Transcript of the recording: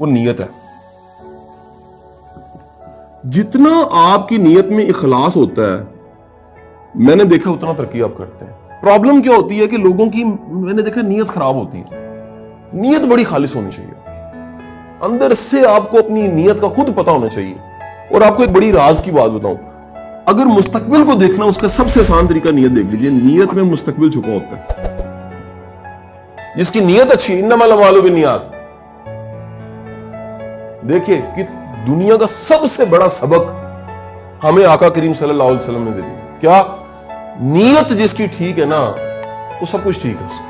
وہ نیت ہے۔ جتنا آپ کی نیت میں اخلاص ہوتا ہے، میں نے دیکھا اتنا ترقی آپ کرتے ہیں۔ پرابلم کیا ہوتی ہے کہ لوگوں کی، میں نے دیکھا نیت خراب ہوتی ہے۔ نیت بڑی خالص ہونی چاہیے۔ اندر سے آپ کو اپنی نیت کا خود پتا ہونا چاہیے۔ اور آپ کو ایک بڑی راز کی بات بتاؤں۔ اگر مستقبل کو دیکھنا اس کا سب سے آسان طریقہ نیت دیکھ لیجیے نیت میں مستقبل چھپا ہوتا ہے۔ جس کی نیت اچھی، انما الامال بالنیات۔ دیکھیے کہ دنیا کا سب سے بڑا سبق ہمیں آقا کریم صلی اللہ علیہ وسلم نے دے دیا۔ کیا؟ نیت جس کی ٹھیک ہے نا، وہ سب کچھ ٹھیک ہے اس کی۔